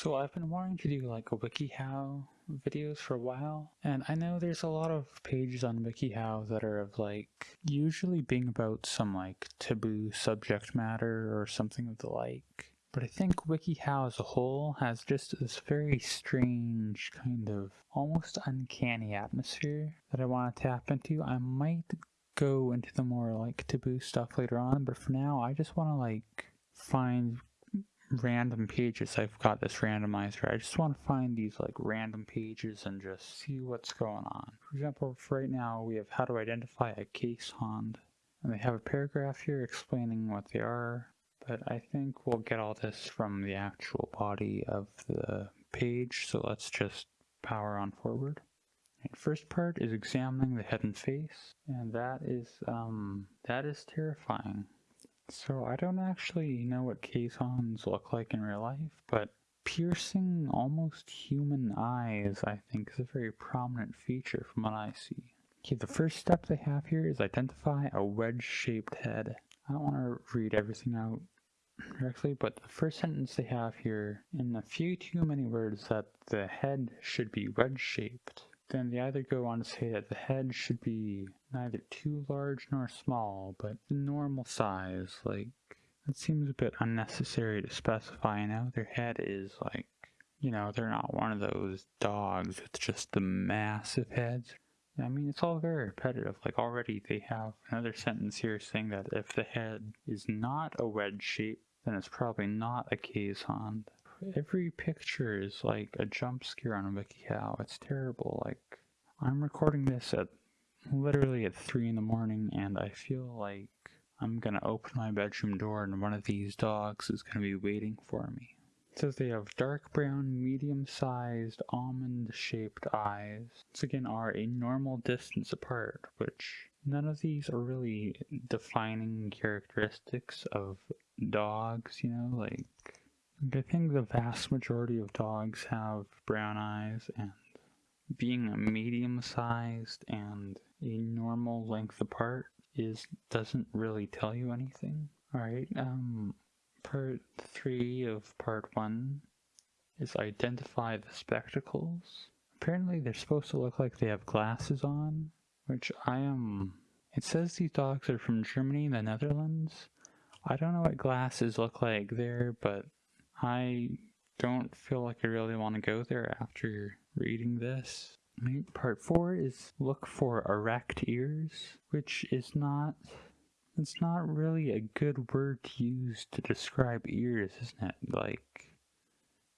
So I've been wanting to do like a WikiHow videos for a while, and I know there's a lot of pages on WikiHow that are of like usually being about some like taboo subject matter or something of the like. But I think WikiHow as a whole has just this very strange kind of almost uncanny atmosphere that I want to tap into. I might go into the more like taboo stuff later on, but for now I just want to like find random pages. I've got this randomizer. I just want to find these like random pages and just see what's going on. For example, for right now we have how to identify a Keeshond. And they have a paragraph here explaining what they are, but I think we'll get all this from the actual body of the page, so let's just power on forward. And first part is examining the head and face, and that is, um, that is terrifying. So I don't actually know what Keeshonds look like in real life, but piercing almost human eyes I think is a very prominent feature from what I see. Okay, the first step they have here is identify a wedge-shaped head. I don't want to read everything out directly, but the first sentence they have here, in a few too many words, that the head should be wedge-shaped. Then they either go on to say that the head should be neither too large nor small, but normal size, like, it seems a bit unnecessary to specify now their head is like, you know, they're not one of those dogs with just the massive heads. I mean, it's all very repetitive. Like, already they have another sentence here saying that if the head is not a wedge shape, then it's probably not a Keeshond every picture is like a jump scare on WikiHow. It's terrible. Like, I'm recording this at literally at 3 in the morning, and I feel like I'm gonna open my bedroom door and one of these dogs is gonna be waiting for me. It says they have dark brown, medium-sized, almond-shaped eyes. Once again, are a normal distance apart, which none of these are really defining characteristics of dogs, you know, like I think the vast majority of dogs have brown eyes, and being a medium sized and a normal length apart is doesn't really tell you anything. Alright, um, part three of part one is identify the spectacles. Apparently they're supposed to look like they have glasses on, which I am... It says these dogs are from Germany the Netherlands. I don't know what glasses look like there, but I don't feel like I really want to go there after reading this. Part 4 is look for erect ears, which is not, it's not really a good word to use to describe ears, isn't it? Like,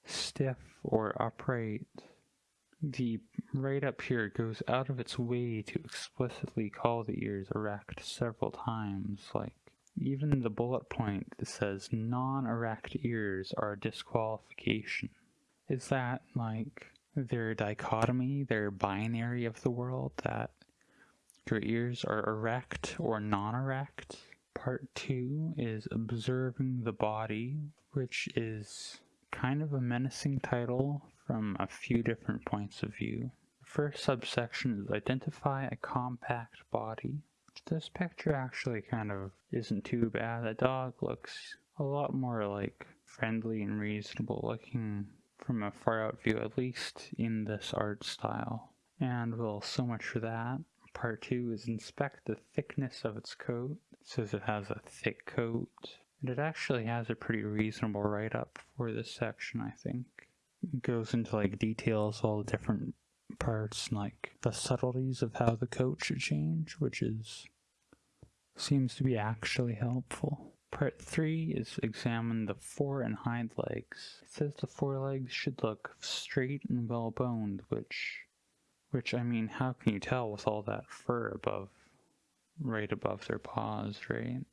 stiff or upright. The right up here goes out of its way to explicitly call the ears erect several times, like, even the bullet point that says non-erect ears are a disqualification. Is that like their dichotomy, their binary of the world that your ears are erect or non-erect? Part two is observing the body, which is kind of a menacing title from a few different points of view. The first subsection is identify a compact body. This picture actually kind of isn't too bad. The dog looks a lot more like friendly and reasonable looking from a far out view, at least in this art style. And well, so much for that. Part two is inspect the thickness of its coat. It says it has a thick coat. And it actually has a pretty reasonable write-up for this section, I think. It goes into like details, all the different parts like the subtleties of how the coat should change, which is seems to be actually helpful. Part 3 is examine the fore and hind legs. It says the forelegs should look straight and well boned, which, which I mean, how can you tell with all that fur above, right above their paws, right?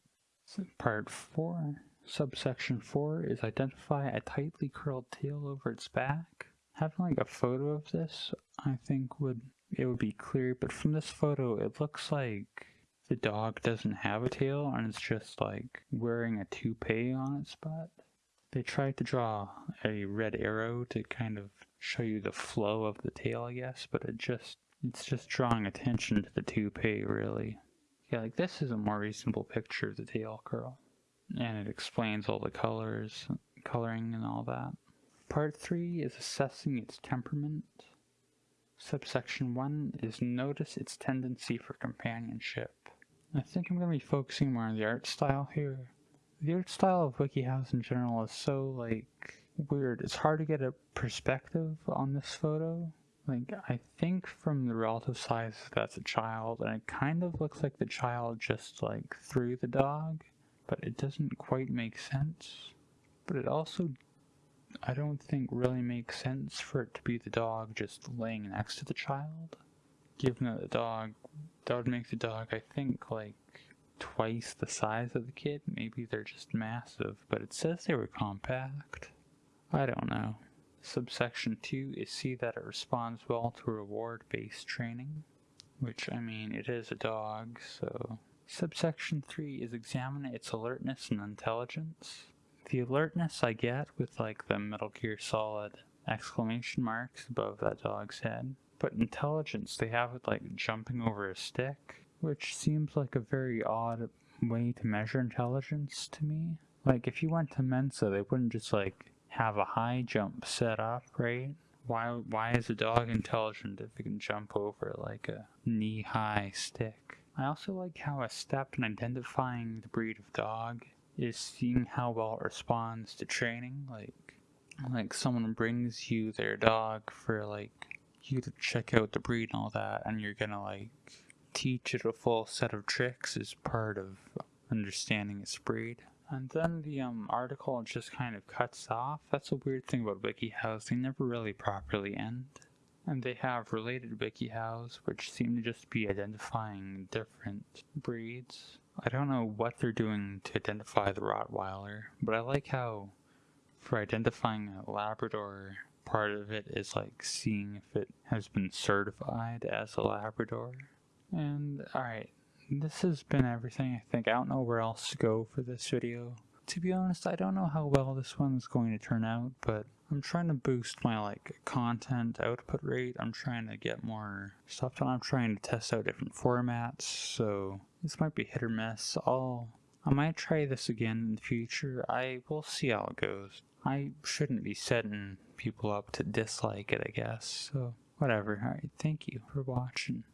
Part 4, subsection 4 is identify a tightly curled tail over its back having like a photo of this, I think would it would be clear, but from this photo it looks like the dog doesn't have a tail and it's just like wearing a toupee on its butt. They tried to draw a red arrow to kind of show you the flow of the tail, I guess, but it just it's just drawing attention to the toupee really. Yeah, like this is a more reasonable picture of the tail curl. And it explains all the colors, coloring and all that. Part 3 is assessing its temperament. Subsection 1 is notice its tendency for companionship. I think I'm going to be focusing more on the art style here. The art style of WikiHows in general is so, like, weird. It's hard to get a perspective on this photo. Like, I think from the relative size that's a child, and it kind of looks like the child just, like, threw the dog, but it doesn't quite make sense. But it also, I don't think really makes sense for it to be the dog just laying next to the child. Given that the dog, that would make the dog, I think, like, twice the size of the kid. Maybe they're just massive, but it says they were compact. I don't know. Subsection 2 is see that it responds well to reward-based training, which, I mean, it is a dog, so... Subsection 3 is examine its alertness and intelligence. The alertness I get with, like, the Metal Gear Solid exclamation marks above that dog's head, but intelligence they have it, like, jumping over a stick, which seems like a very odd way to measure intelligence to me. Like, if you went to Mensa, they wouldn't just, like, have a high jump set up, right? Why why is a dog intelligent if it can jump over like a knee-high stick? I also like how a step in identifying the breed of dog is seeing how well it responds to training. Like like someone brings you their dog for like you to check out the breed and all that and you're gonna like teach it a full set of tricks as part of understanding its breed. And then the um, article just kind of cuts off. That's a weird thing about WikiHows. They never really properly end. And they have related WikiHows, which seem to just be identifying different breeds. I don't know what they're doing to identify the Rottweiler, but I like how for identifying a Labrador, part of it is like seeing if it has been certified as a Labrador. And alright, this has been everything I think. I don't know where else to go for this video. To be honest, I don't know how well this one is going to turn out, but I'm trying to boost my like content output rate. I'm trying to get more stuff done. I'm trying to test out different formats, so this might be hit or miss. I'll I might try this again in the future. I will see how it goes. I shouldn't be setting people up to dislike it, I guess. So whatever. Alright, thank you for watching.